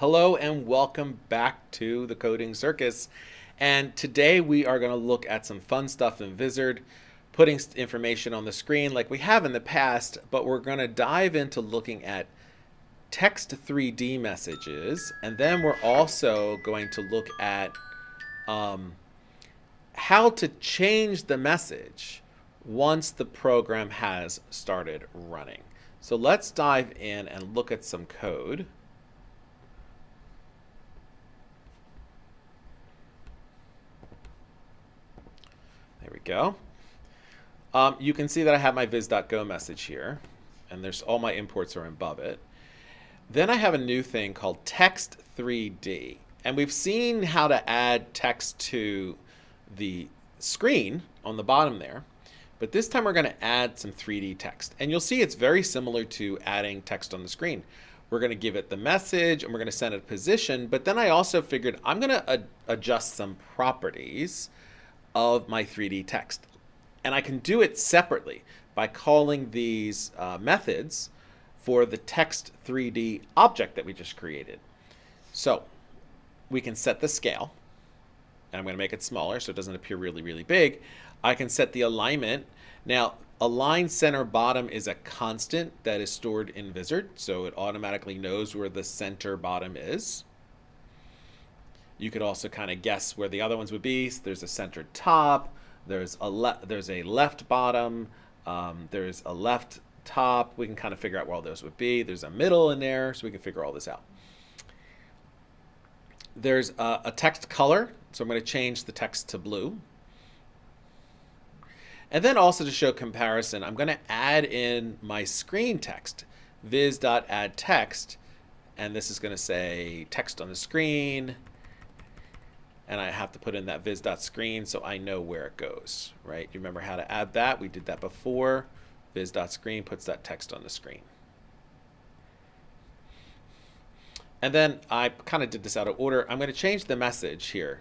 Hello and welcome back to the Coding Circus. And today we are going to look at some fun stuff in Vizard, putting information on the screen like we have in the past, but we're going to dive into looking at text 3D messages. And then we're also going to look at um, how to change the message once the program has started running. So let's dive in and look at some code. Go. Um, you can see that I have my viz.go message here, and there's all my imports are above it. Then I have a new thing called text 3D. And we've seen how to add text to the screen on the bottom there. But this time we're going to add some 3D text. And you'll see it's very similar to adding text on the screen. We're going to give it the message and we're going to send it a position. But then I also figured I'm going to adjust some properties of my 3D text. And I can do it separately by calling these uh, methods for the text 3D object that we just created. So we can set the scale. And I'm going to make it smaller so it doesn't appear really, really big. I can set the alignment. Now, align center bottom is a constant that is stored in Vizard, so it automatically knows where the center bottom is. You could also kind of guess where the other ones would be. So there's a centered top, there's a there's a left bottom, um, there's a left top. We can kind of figure out where all those would be. There's a middle in there, so we can figure all this out. There's a, a text color, so I'm going to change the text to blue. And then also to show comparison, I'm going to add in my screen text, viz.addText, and this is going to say text on the screen, and I have to put in that viz.screen so I know where it goes, right? You remember how to add that? We did that before. Viz.screen puts that text on the screen. And then I kind of did this out of order. I'm going to change the message here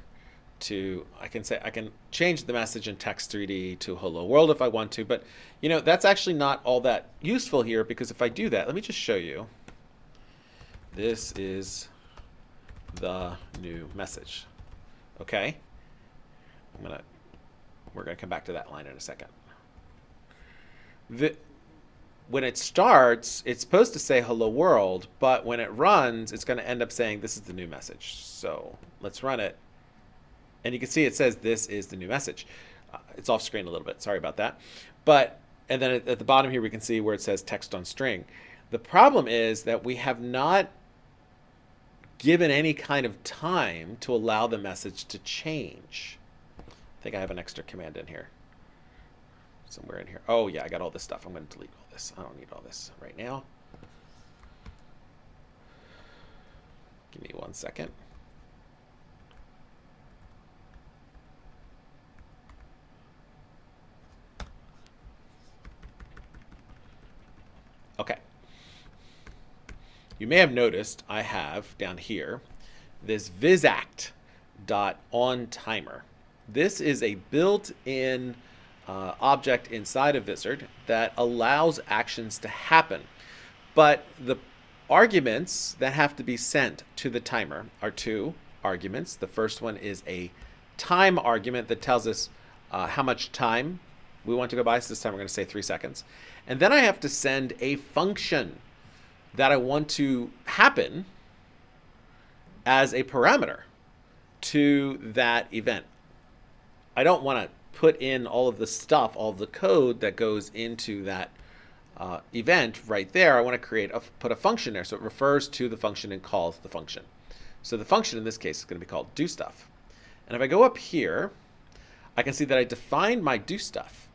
to, I can say, I can change the message in text 3D to hello world if I want to, but you know, that's actually not all that useful here because if I do that, let me just show you. This is the new message. Okay. I'm gonna, we're gonna come back to that line in a second. The, when it starts, it's supposed to say hello world, but when it runs, it's going to end up saying this is the new message. So let's run it. And you can see it says this is the new message. Uh, it's off screen a little bit. Sorry about that. But, and then at, at the bottom here, we can see where it says text on string. The problem is that we have not given any kind of time to allow the message to change. I think I have an extra command in here. Somewhere in here. Oh yeah, I got all this stuff. I'm going to delete all this. I don't need all this right now. Give me one second. Okay. You may have noticed I have down here this vizact dot on timer. This is a built-in uh, object inside of Vizard that allows actions to happen. But the arguments that have to be sent to the timer are two arguments. The first one is a time argument that tells us uh, how much time we want to go by. So this time we're going to say three seconds. And then I have to send a function that I want to happen as a parameter to that event. I don't want to put in all of the stuff, all the code that goes into that uh, event right there. I want to create a, put a function there so it refers to the function and calls the function. So the function in this case is going to be called do stuff. And if I go up here, I can see that I defined my do stuff.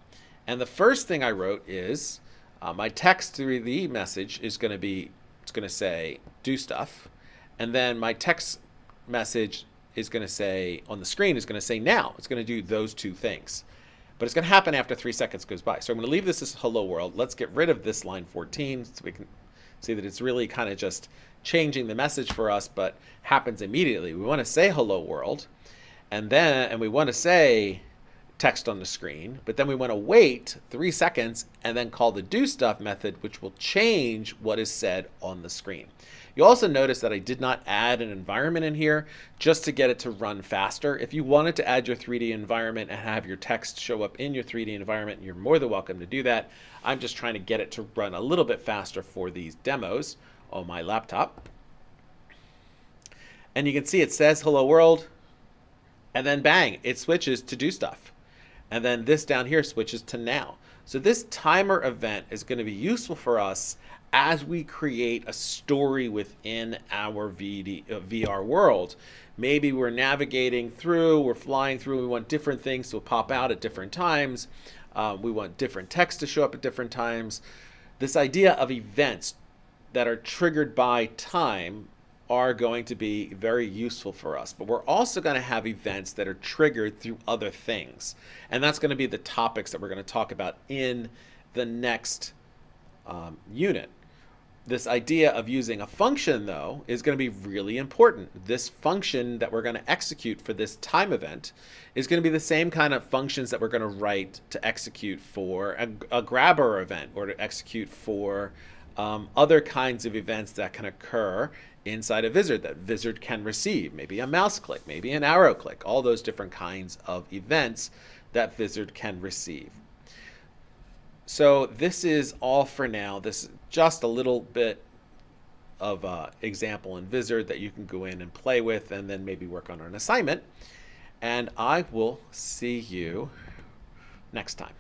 And the first thing I wrote is uh, my text through the message is going to be, it's going to say do stuff. And then my text message is going to say, on the screen is going to say now. It's going to do those two things. But it's going to happen after three seconds goes by. So I'm going to leave this as hello world. Let's get rid of this line 14 so we can see that it's really kind of just changing the message for us, but happens immediately. We want to say hello world. And then, and we want to say text on the screen, but then we want to wait three seconds and then call the do stuff method, which will change what is said on the screen. You also notice that I did not add an environment in here just to get it to run faster. If you wanted to add your 3D environment and have your text show up in your 3D environment, you're more than welcome to do that. I'm just trying to get it to run a little bit faster for these demos on my laptop. And you can see it says hello world, and then bang, it switches to do stuff. And then this down here switches to now. So this timer event is going to be useful for us as we create a story within our VD, uh, VR world. Maybe we're navigating through, we're flying through, we want different things to pop out at different times. Uh, we want different text to show up at different times. This idea of events that are triggered by time are going to be very useful for us. But we're also going to have events that are triggered through other things. And that's going to be the topics that we're going to talk about in the next um, unit. This idea of using a function, though, is going to be really important. This function that we're going to execute for this time event is going to be the same kind of functions that we're going to write to execute for a, a grabber event or to execute for um, other kinds of events that can occur inside a Vizard that Vizard can receive. Maybe a mouse click, maybe an arrow click, all those different kinds of events that Vizard can receive. So this is all for now. This is just a little bit of uh, example in Vizard that you can go in and play with and then maybe work on an assignment. And I will see you next time.